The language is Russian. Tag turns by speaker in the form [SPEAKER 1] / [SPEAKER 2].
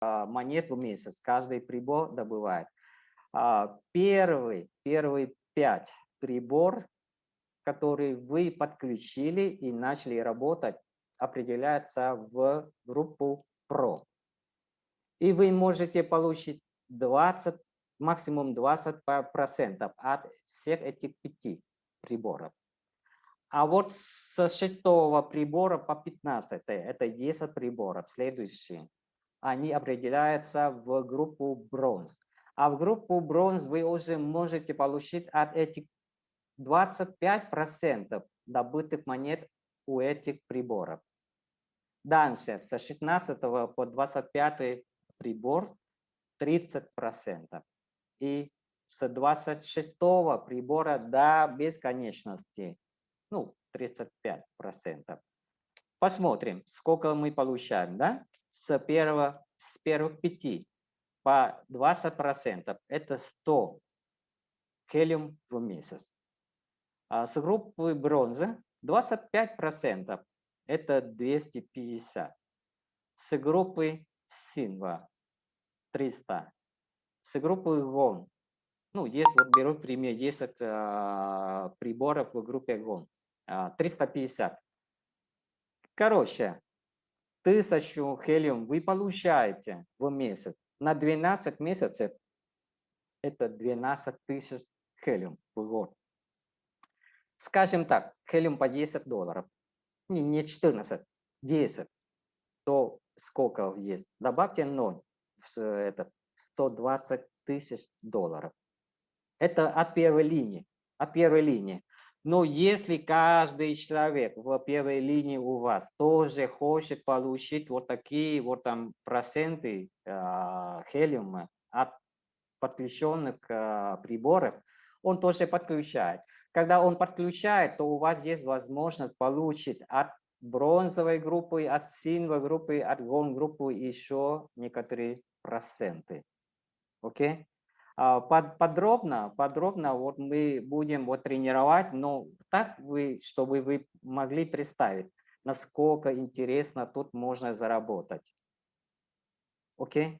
[SPEAKER 1] монет в месяц каждый прибор добывает. А, первый, первый пять прибор, который вы подключили и начали работать, определяется в группу Pro. И вы можете получить 20, максимум 20% от всех этих пяти приборов. А вот с шестого прибора по 15, это 10 приборов, следующие, они определяются в группу бронз. А в группу бронз вы уже можете получить от этих 25% добытых монет у этих приборов. Дальше, с 16 по 25 прибор 30%. И с 26 прибора до бесконечности, ну, 35%. Посмотрим, сколько мы получаем, да? С, первого, с первых пяти по 20% это 100 хелиум в месяц. А с группы бронзы 25% это 250. С группы Синва 300. С группы ГОН, ну, есть, вот беру пример, есть э, приборов в группе ГОН, э, 350. Короче, тысячу хелиум вы получаете в месяц. На 12 месяцев это 12 тысяч хелиум в год. Скажем так, хелиум по 10 долларов не, не 14, 10, то сколько есть? Добавьте 0, это 120 тысяч долларов. Это от первой линии, от первой линии. Но если каждый человек в первой линии у вас тоже хочет получить вот такие вот там проценты э, хелиума от подключенных э, приборов, он тоже подключает. Когда он подключает, то у вас есть возможность получить от бронзовой группы, от синевой группы, от гон группы еще некоторые проценты. Окей? Okay? Подробно, подробно вот мы будем вот тренировать, но так вы, чтобы вы могли представить, насколько интересно тут можно заработать. Окей?